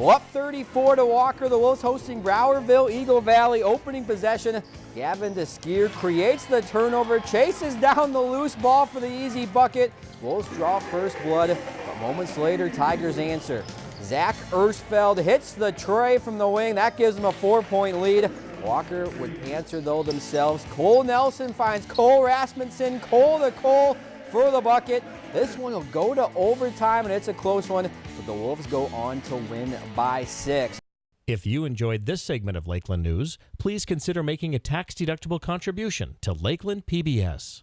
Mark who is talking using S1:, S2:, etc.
S1: Well, up 34 to Walker. The Wolves hosting Browerville, Eagle Valley. Opening possession. Gavin Deskier creates the turnover, chases down the loose ball for the easy bucket. Wolves draw first blood, but moments later, Tigers answer. Zach Ersfeld hits the trey from the wing. That gives them a four-point lead. Walker would answer though themselves. Cole Nelson finds Cole Rasmussen. Cole to Cole for the bucket. This one will go to overtime, and it's a close one, but the Wolves go on to win by six.
S2: If you enjoyed this segment of Lakeland News, please consider making a tax-deductible contribution to Lakeland PBS.